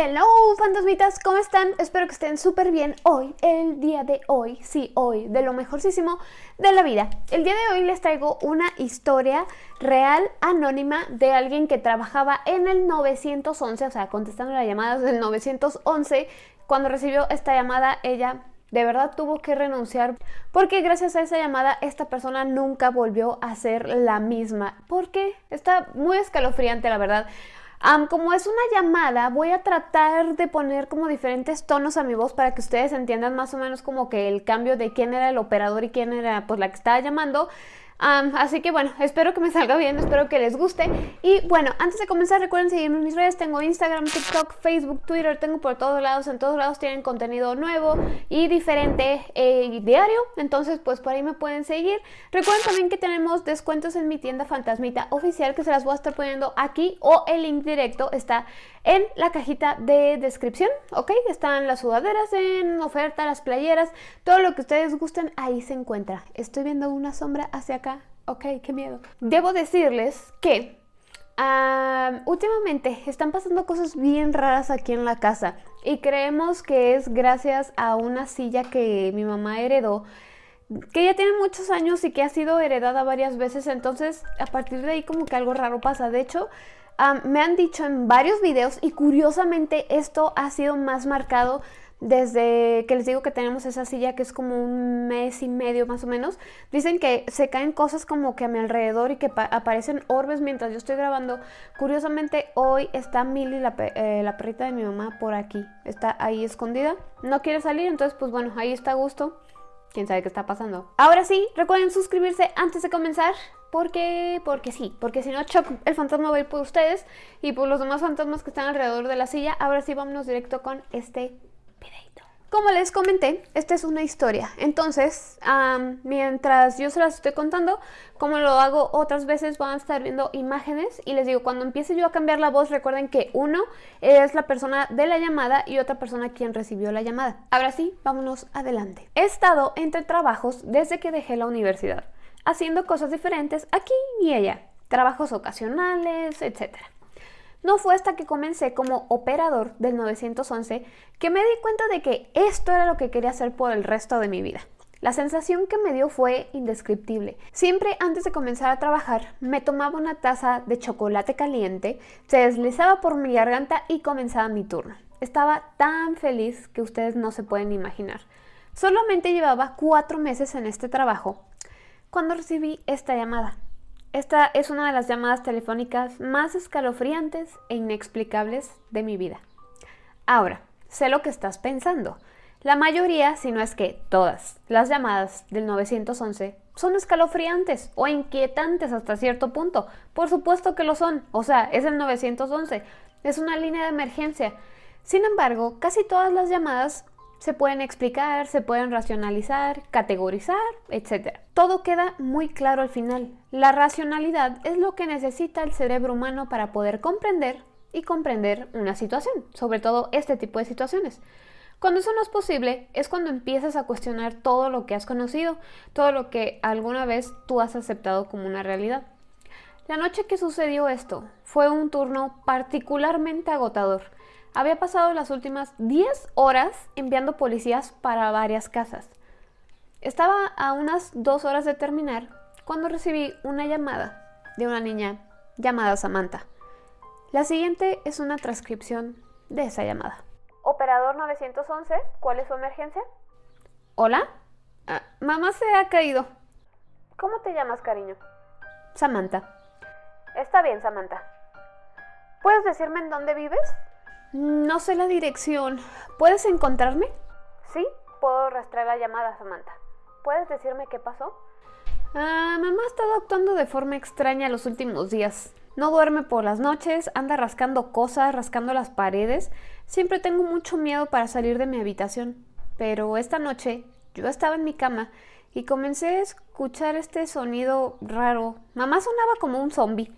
Hello fantasmitas, ¿cómo están? Espero que estén súper bien hoy, el día de hoy, sí, hoy, de lo mejorcísimo de la vida. El día de hoy les traigo una historia real, anónima, de alguien que trabajaba en el 911, o sea, contestando las llamadas del 911. Cuando recibió esta llamada, ella de verdad tuvo que renunciar porque gracias a esa llamada esta persona nunca volvió a ser la misma. Porque está muy escalofriante, la verdad como es una llamada, voy a tratar de poner como diferentes tonos a mi voz para que ustedes entiendan más o menos como que el cambio de quién era el operador y quién era pues la que estaba llamando así que bueno, espero que me salga bien, espero que les guste. Y bueno, antes de comenzar recuerden seguirme en mis redes, tengo Instagram, TikTok, Facebook, Twitter, tengo por todos lados, en todos lados tienen contenido nuevo y diferente eh, diario, entonces pues por ahí me pueden seguir. Recuerden también que tenemos descuentos en mi tienda Fantasmita oficial que se las voy a estar poniendo aquí o el link directo está en la cajita de descripción, ¿ok? Están las sudaderas en oferta, las playeras, todo lo que ustedes gusten, ahí se encuentra. Estoy viendo una sombra hacia acá, ok, qué miedo. Debo decirles que últimamente están pasando cosas bien raras aquí en la casa y creemos que es gracias a una silla que mi mamá heredó que ya tiene muchos años y que ha sido heredada varias veces, entonces a partir de ahí como que algo raro pasa. De hecho, me han dicho en varios videos y curiosamente esto ha sido más marcado desde que les digo que tenemos esa silla que es como un mes y medio más o menos, dicen que se caen cosas como que a mi alrededor y que aparecen orbes mientras yo estoy grabando. Curiosamente hoy está Milly, la, eh, la, perrita de mi mamá, por aquí. Está ahí escondida. No quiere salir, entonces pues bueno, ahí está a gusto. Quién sabe qué está pasando. Ahora sí, recuerden suscribirse antes de comenzar. Porque, porque sí, porque si no Chuck el fantasma va a ir por ustedes y por los demás fantasmas que están alrededor de la silla. Ahora sí, vámonos directo con este. Como les comenté, esta es una historia, entonces mientras yo se las estoy contando, como lo hago otras veces, van a estar viendo imágenes y les digo, cuando empiece yo a cambiar la voz, recuerden que uno es la persona de la llamada y otra persona quien recibió la llamada. Ahora sí, vámonos adelante. He estado entre trabajos desde que dejé la universidad haciendo cosas diferentes aquí y allá, trabajos ocasionales, etc. No fue hasta que comencé como operador del 911 que me di cuenta de que esto era lo que quería hacer por el resto de mi vida. La sensación que me dio fue indescriptible. Siempre antes de comenzar a trabajar me tomaba una taza de chocolate caliente, se deslizaba por mi garganta y comenzaba mi turno. Estaba tan feliz que ustedes no se pueden imaginar. Solamente llevaba cuatro meses en este trabajo cuando recibí esta llamada. Esta es una de las llamadas telefónicas más escalofriantes e inexplicables de mi vida. Ahora, sé lo que estás pensando. La mayoría, si no es que todas, las llamadas del 911 son escalofriantes o inquietantes hasta cierto punto. Por supuesto que lo son, o sea, es el 911, es una línea de emergencia. Sin embargo, casi todas las llamadas se pueden explicar, se pueden racionalizar, categorizar, etc. Todo queda muy claro al final. La racionalidad es lo que necesita el cerebro humano para poder comprender y comprender una situación, sobre todo este tipo de situaciones. Cuando eso no es posible, es cuando empiezas a cuestionar todo lo que has conocido, todo lo que alguna vez tú has aceptado como una realidad. La noche que sucedió esto fue un turno particularmente agotador había pasado las últimas 10 horas enviando policías para varias casas. Estaba a unas dos horas de terminar cuando recibí una llamada de una niña llamada Samantha. La siguiente es una transcripción de esa llamada. Operador 911, ¿cuál es su emergencia? Hola, ah, mamá se ha caído. ¿Cómo te llamas, cariño? Samantha. Está bien, Samantha. ¿Puedes decirme en dónde vives? No sé la dirección. ¿Puedes encontrarme? Sí, puedo rastrear la llamada, Samantha. ¿Puedes decirme qué pasó? Ah, mamá ha estado actuando de forma extraña los últimos días. No duerme por las noches, anda rascando cosas, rascando las paredes. Siempre tengo mucho miedo para salir de mi habitación. Pero esta noche yo estaba en mi cama y comencé a escuchar este sonido raro. Mamá sonaba como un zombie.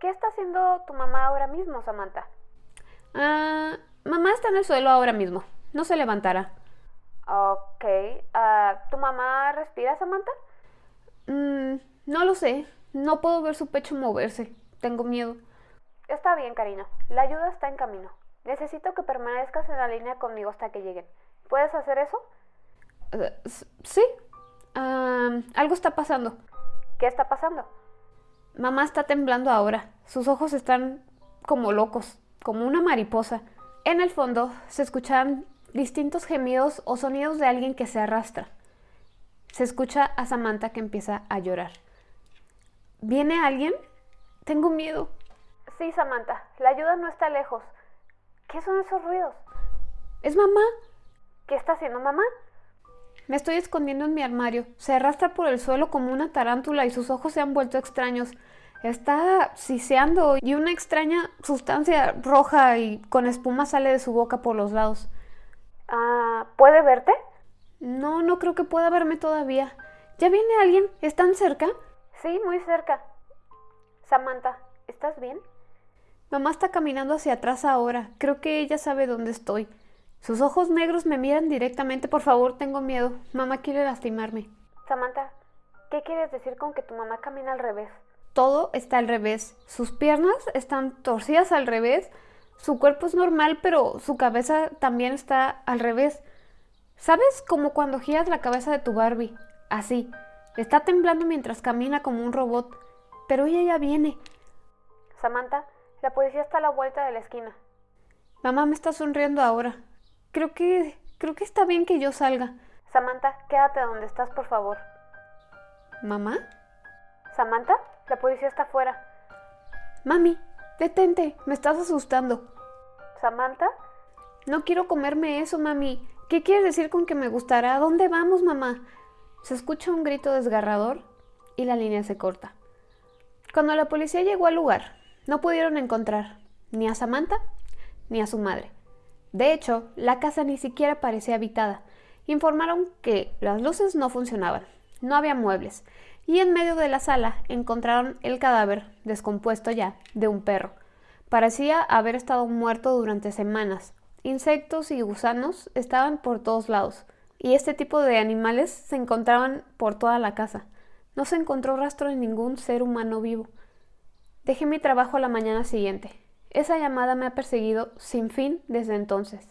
¿Qué está haciendo tu mamá ahora mismo, Samantha? Ah, mamá está en el suelo ahora mismo. No se levantará. Ok. Ah, ¿Tu mamá respira, Samantha? Mm, no lo sé. No puedo ver su pecho moverse. Tengo miedo. Está bien, cariño. La ayuda está en camino. Necesito que permanezcas en la línea conmigo hasta que lleguen. ¿Puedes hacer eso? Eh, sí. algo está pasando. ¿Qué está pasando? Mamá está temblando ahora. Sus ojos están como locos, como una mariposa. En el fondo se escuchan distintos gemidos o sonidos de alguien que se arrastra. Se escucha a Samantha que empieza a llorar. ¿Viene alguien? Tengo miedo. Sí, Samantha, la ayuda no está lejos. ¿Qué son esos ruidos? Es mamá. ¿Qué está haciendo mamá? Me estoy escondiendo en mi armario. Se arrastra por el suelo como una tarántula y sus ojos se han vuelto extraños. Está siseando y una extraña sustancia roja y con espuma sale de su boca por los lados. Ah, ¿puede verte? No, no creo que pueda verme todavía. ¿Ya viene alguien? ¿Están cerca? Sí, muy cerca. Samantha, ¿estás bien? Mamá está caminando hacia atrás ahora. Creo que ella sabe dónde estoy. Sus ojos negros me miran directamente. Por favor, tengo miedo. Mamá quiere lastimarme. Samantha, ¿qué quieres decir con que tu mamá camina al revés? Todo está al revés. Sus piernas están torcidas al revés, su cuerpo es normal, pero su cabeza también está al revés. ¿Sabes? Como cuando giras la cabeza de tu Barbie. Así. Está temblando mientras camina como un robot. Pero ella ya viene. Samantha, la policía está a la vuelta de la esquina. Mamá me está sonriendo ahora. Creo que... creo que está bien que yo salga. Samantha, quédate donde estás, por favor. ¿Mamá? ¿Samantha? La policía está afuera. Mami, detente, me estás asustando. ¿Samantha? No quiero comerme eso, mami. ¿Qué quieres decir con que me gustará? ¿A dónde vamos, mamá? Se escucha un grito desgarrador y la línea se corta. Cuando la policía llegó al lugar, no pudieron encontrar ni a Samantha ni a su madre. De hecho, la casa ni siquiera parecía habitada. Informaron que las luces no funcionaban, no había muebles y en medio de la sala encontraron el cadáver, descompuesto ya, de un perro. Parecía haber estado muerto durante semanas. Insectos y gusanos estaban por todos lados, y este tipo de animales se encontraban por toda la casa. No se encontró rastro de ningún ser humano vivo. Dejé mi trabajo a la mañana siguiente. Esa llamada me ha perseguido sin fin desde entonces.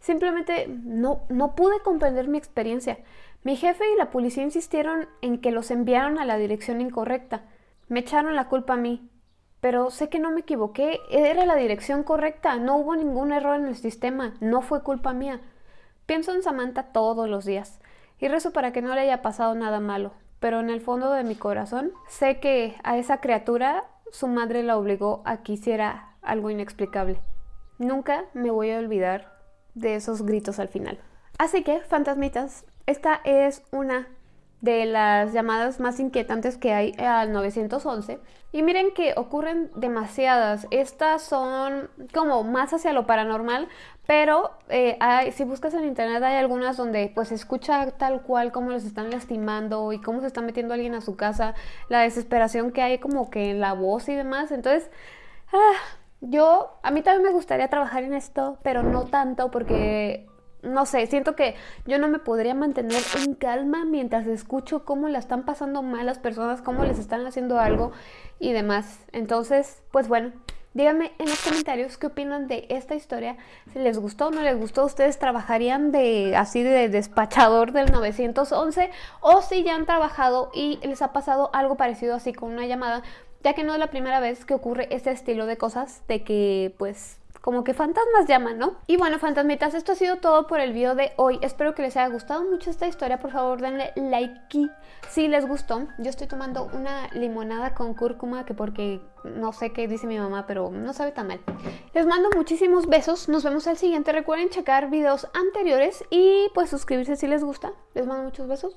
Simplemente no, no pude comprender mi experiencia. Mi jefe y la policía insistieron en que los enviaron a la dirección incorrecta. Me echaron la culpa a mí. Pero sé que no me equivoqué, era la dirección correcta, no hubo ningún error en el sistema, no fue culpa mía. Pienso en Samantha todos los días y rezo para que no le haya pasado nada malo, pero en el fondo de mi corazón sé que a esa criatura su madre la obligó a que hiciera algo inexplicable. Nunca me voy a olvidar de esos gritos al final. Así que, fantasmitas, esta es una de las llamadas más inquietantes que hay al 911. Y miren que ocurren demasiadas. Estas son como más hacia lo paranormal, pero eh, si buscas en internet hay algunas donde pues se escucha tal cual cómo los están lastimando y cómo se está metiendo alguien a su casa, la desesperación que hay como que en la voz y demás. Entonces, ah, yo, a mí también me gustaría trabajar en esto, pero no tanto porque no sé, siento que yo no me podría mantener en calma mientras escucho cómo la están pasando mal las personas, cómo les están haciendo algo y demás. Entonces, pues bueno, díganme en los comentarios qué opinan de esta historia. Si les gustó o no les gustó, ustedes trabajarían de así de despachador del 911 o si ya han trabajado y les ha pasado algo parecido así con una llamada, ya que no es la primera vez que ocurre este estilo de cosas de que pues como que fantasmas llaman, ¿no? Y bueno, fantasmitas, esto ha sido todo por el video de hoy. Espero que les haya gustado mucho esta historia. Por favor, denle like si les gustó. Yo estoy tomando una limonada con cúrcuma, que porque no sé qué dice mi mamá, pero no sabe tan mal. Les mando muchísimos besos. Nos vemos al siguiente. Recuerden checar videos anteriores y pues suscribirse si les gusta. Les mando muchos besos.